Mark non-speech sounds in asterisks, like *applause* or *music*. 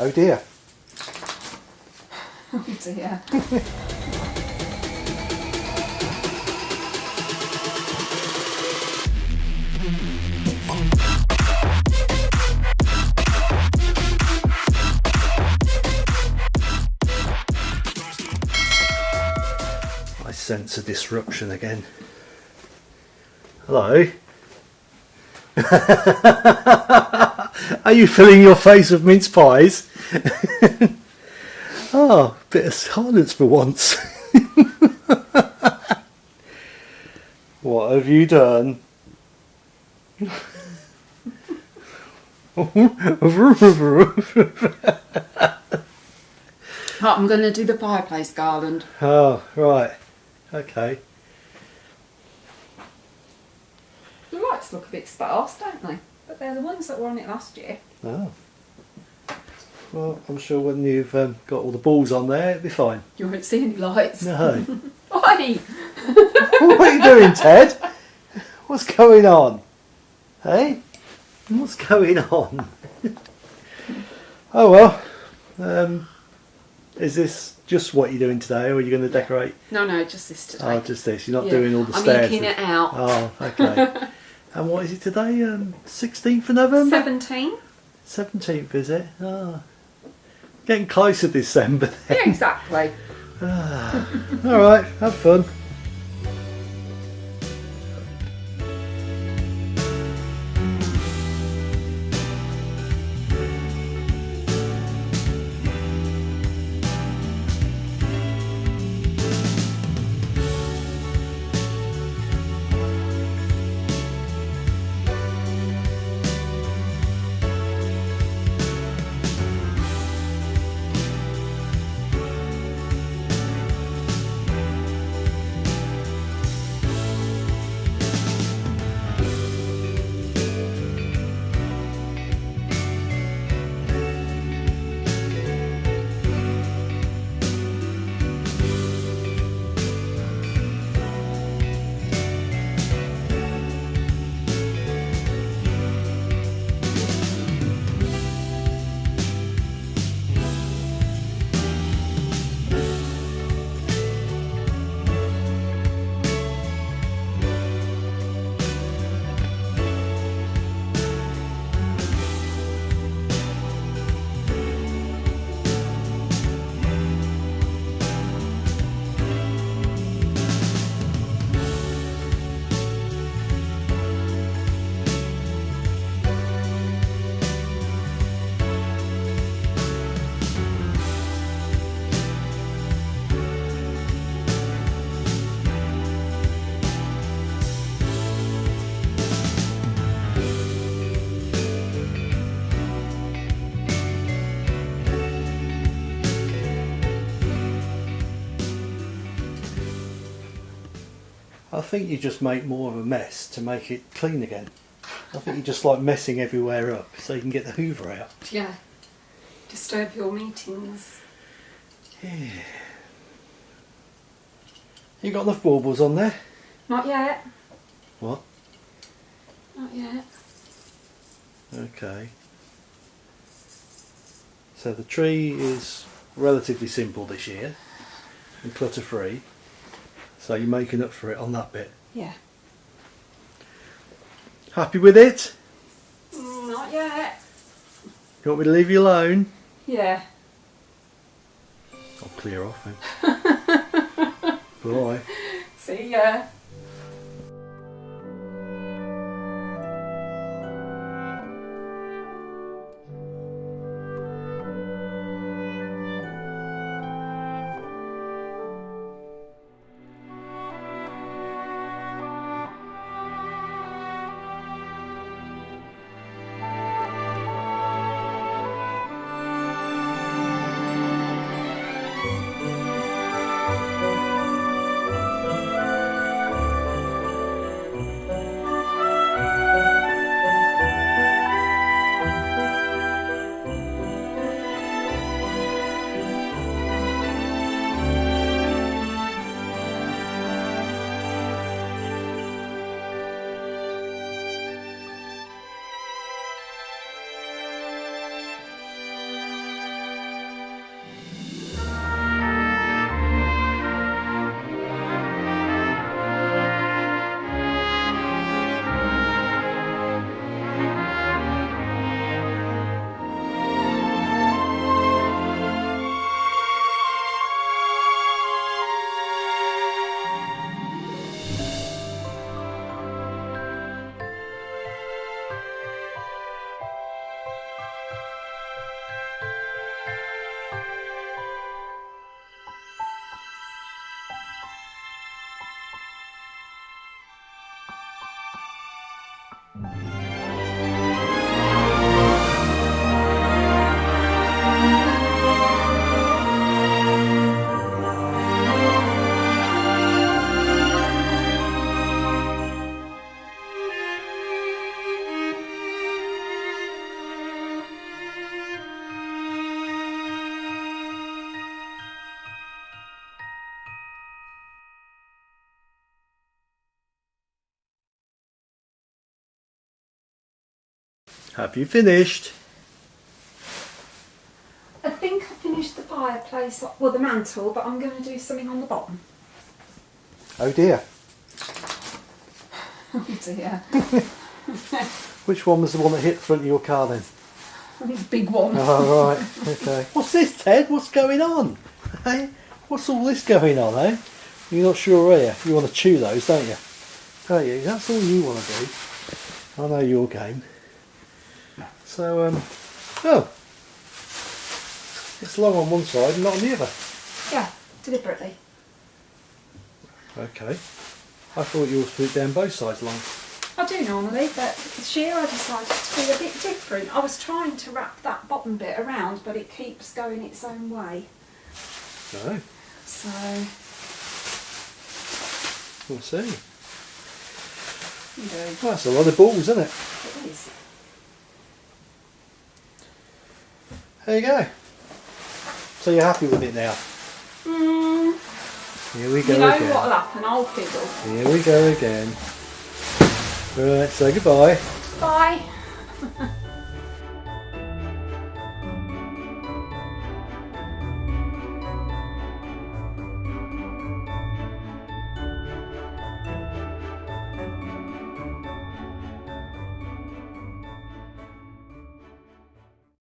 Oh dear. *laughs* Oh dear. I sense a disruption again. Hello. *laughs* Are you filling your face with mince pies? oh, *laughs* bit of silence for once. *laughs* what have you done? I'm going to do the fireplace garland. oh, right. Okay. The lights look a bit sparse, don't they? But they're the ones that were on it last year. Oh. Well, I'm sure when you've um, got all the balls on there, it'll be fine. You won't see any lights. No. *laughs* Why? what are you doing, Ted? What's going on? Hey? What's going on? oh well. Um, is this just what you're doing today, or are you going to decorate? No, no, just this today. Oh, just this. You're not Yeah. doing all the I'm stairs. inking it out. Oh, okay. *laughs* and what is it today? Um, 16th of November? 17? 17th, is it? Oh. Getting closer to December then. Yeah, exactly. All right, have fun. I think you just make more of a mess to make it clean again. I think you just like messing everywhere up so you can get the hoover out. Yeah. Disturb your meetings. Yeah. You got enough baubles on there? Not yet. What? Not yet. Okay. So the tree is relatively simple this year and clutter free. So you're making up for it on that bit. Yeah. Happy with it? Mm, Not yet. You want me to leave you alone? Yeah. I'll clear off then. *laughs* Bye. See ya. Have you finished? I think I finished the fireplace, well the mantle, but I'm going to do something on the bottom. Oh dear. *laughs* Oh dear. *laughs* Which one was the one that hit the front of your car then? The Big one. Oh, right. Okay. *laughs* What's this, Ted? What's going on? Hey? What's all this going on, eh? You're not sure, are you? You want to chew those, don't you? Don't you? That's all you want to do. I know your game. So, um, oh. It's long on one side and not on the other. Yeah, deliberately. Okay. I thought you yours put down both sides long. I do normally, but this year I decided to be a bit different. I was trying to wrap that bottom bit around, but it keeps going its own way. No. So, We'll see. Well, that's a lot of balls, isn't it? it is. There you go. So you're happy with it now? Mm, Here we go you know again. what'll happen, I'll fiddle. Here we go again. Right, say goodbye. Bye. *laughs*